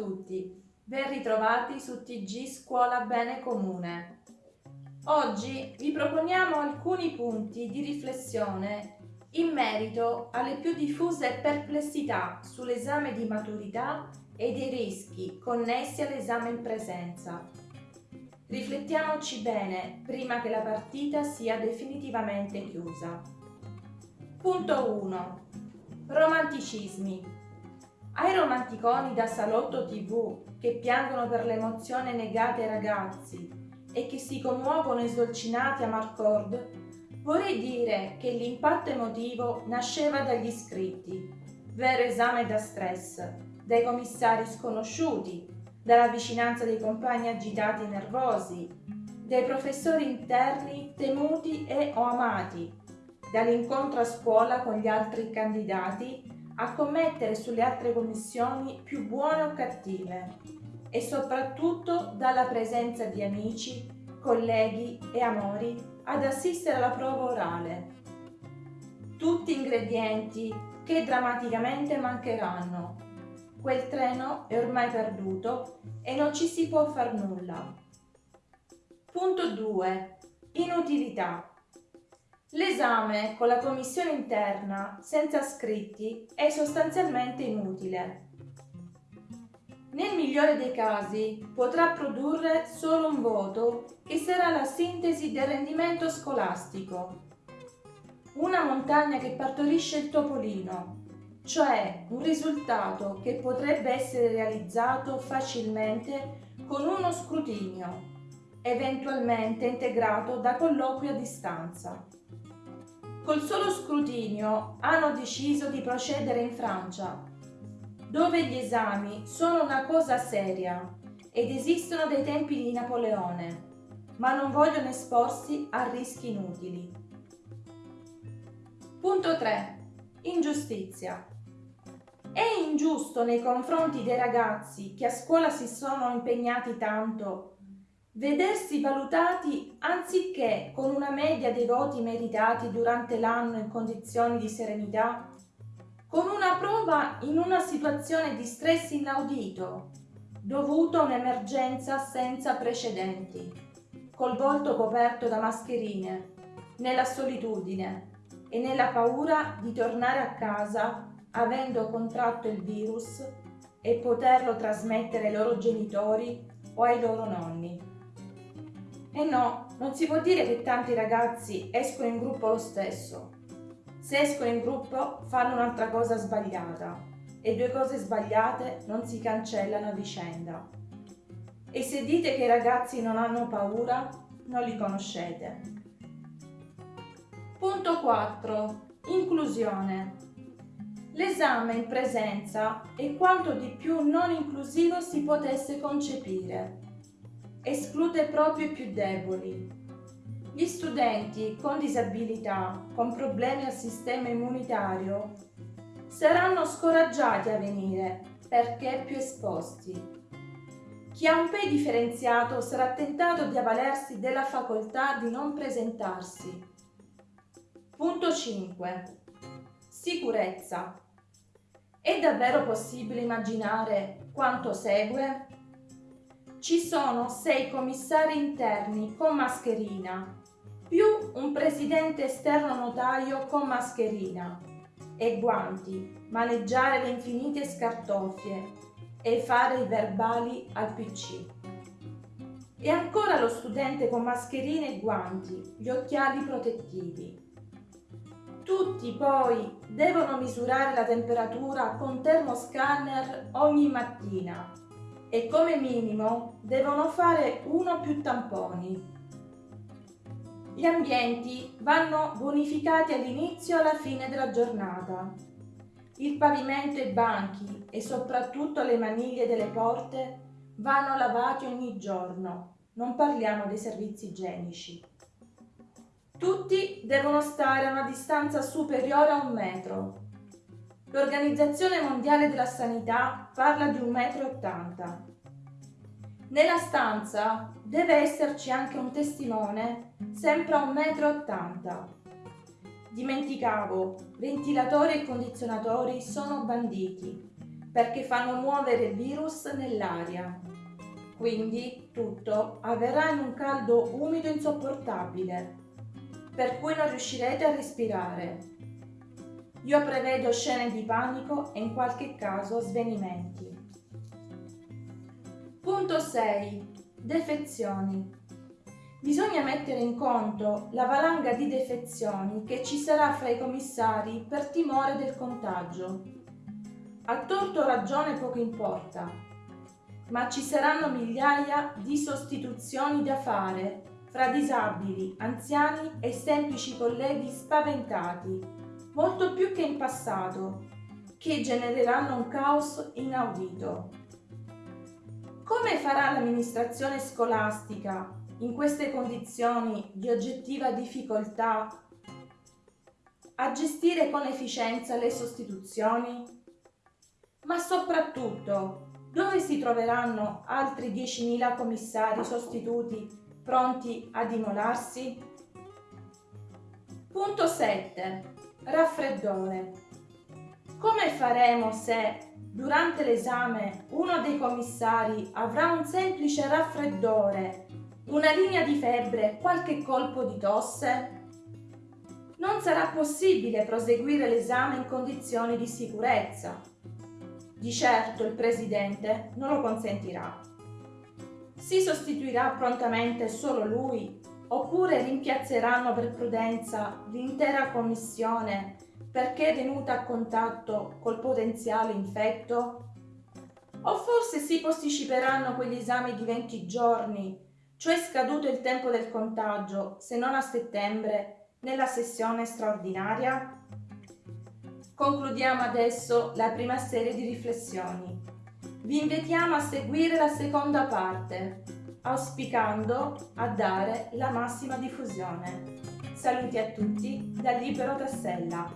tutti, ben ritrovati su TG Scuola Bene Comune. Oggi vi proponiamo alcuni punti di riflessione in merito alle più diffuse perplessità sull'esame di maturità e dei rischi connessi all'esame in presenza. Riflettiamoci bene prima che la partita sia definitivamente chiusa. Punto 1. Romanticismi. Ai romanticoni da salotto tv che piangono per l'emozione negata ai ragazzi e che si commuovono sdolcinati a Marcord, vorrei dire che l'impatto emotivo nasceva dagli iscritti, vero esame da stress, dai commissari sconosciuti, dalla vicinanza dei compagni agitati e nervosi, dai professori interni temuti e o amati, dall'incontro a scuola con gli altri candidati a commettere sulle altre commissioni più buone o cattive e soprattutto dalla presenza di amici, colleghi e amori ad assistere alla prova orale. Tutti ingredienti che drammaticamente mancheranno. Quel treno è ormai perduto e non ci si può far nulla. Punto 2. Inutilità. L'esame con la commissione interna senza scritti è sostanzialmente inutile. Nel migliore dei casi potrà produrre solo un voto che sarà la sintesi del rendimento scolastico. Una montagna che partorisce il topolino, cioè un risultato che potrebbe essere realizzato facilmente con uno scrutinio, eventualmente integrato da colloqui a distanza. Col solo scrutinio hanno deciso di procedere in Francia, dove gli esami sono una cosa seria ed esistono dei tempi di Napoleone, ma non vogliono esporsi a rischi inutili. Punto 3. Ingiustizia. È ingiusto nei confronti dei ragazzi che a scuola si sono impegnati tanto Vedersi valutati anziché con una media dei voti meritati durante l'anno in condizioni di serenità, con una prova in una situazione di stress inaudito, dovuto a un'emergenza senza precedenti, col volto coperto da mascherine, nella solitudine e nella paura di tornare a casa avendo contratto il virus e poterlo trasmettere ai loro genitori o ai loro nonni. E no, non si può dire che tanti ragazzi escono in gruppo lo stesso. Se escono in gruppo fanno un'altra cosa sbagliata e due cose sbagliate non si cancellano a vicenda. E se dite che i ragazzi non hanno paura, non li conoscete. Punto 4. Inclusione. L'esame in presenza è quanto di più non inclusivo si potesse concepire esclude proprio i più deboli. Gli studenti con disabilità, con problemi al sistema immunitario, saranno scoraggiati a venire perché più esposti. Chi ha un PEI differenziato sarà tentato di avvalersi della facoltà di non presentarsi. Punto 5. Sicurezza. È davvero possibile immaginare quanto segue? Ci sono sei commissari interni con mascherina, più un presidente esterno notaio con mascherina e guanti, maneggiare le infinite scartoffie e fare i verbali al PC. E ancora lo studente con mascherine e guanti, gli occhiali protettivi. Tutti poi devono misurare la temperatura con termoscanner ogni mattina e come minimo devono fare uno o più tamponi. Gli ambienti vanno bonificati all'inizio e alla fine della giornata. Il pavimento e i banchi e soprattutto le maniglie delle porte vanno lavati ogni giorno, non parliamo dei servizi igienici. Tutti devono stare a una distanza superiore a un metro L'Organizzazione Mondiale della Sanità parla di 1,80 m. Nella stanza deve esserci anche un testimone, sempre a 1,80 m. Dimenticavo, ventilatori e condizionatori sono banditi, perché fanno muovere il virus nell'aria. Quindi tutto avverrà in un caldo umido insopportabile, per cui non riuscirete a respirare. Io prevedo scene di panico e in qualche caso svenimenti. Punto 6. Defezioni. Bisogna mettere in conto la valanga di defezioni che ci sarà fra i commissari per timore del contagio. A torto ragione poco importa, ma ci saranno migliaia di sostituzioni da fare fra disabili, anziani e semplici colleghi spaventati, molto più che in passato, che genereranno un caos inaudito. Come farà l'amministrazione scolastica in queste condizioni di oggettiva difficoltà a gestire con efficienza le sostituzioni? Ma soprattutto, dove si troveranno altri 10.000 commissari sostituti pronti ad immolarsi? Punto 7. Raffreddore. Come faremo se, durante l'esame, uno dei commissari avrà un semplice raffreddore una linea di febbre, qualche colpo di tosse? Non sarà possibile proseguire l'esame in condizioni di sicurezza. Di certo il Presidente non lo consentirà. Si sostituirà prontamente solo lui oppure rimpiazzeranno per prudenza l'intera commissione perché è venuta a contatto col potenziale infetto? O forse si posticiperanno quegli esami di 20 giorni cioè scaduto il tempo del contagio, se non a settembre, nella sessione straordinaria? Concludiamo adesso la prima serie di riflessioni. Vi invitiamo a seguire la seconda parte, auspicando a dare la massima diffusione. Saluti a tutti da Libero Tassella.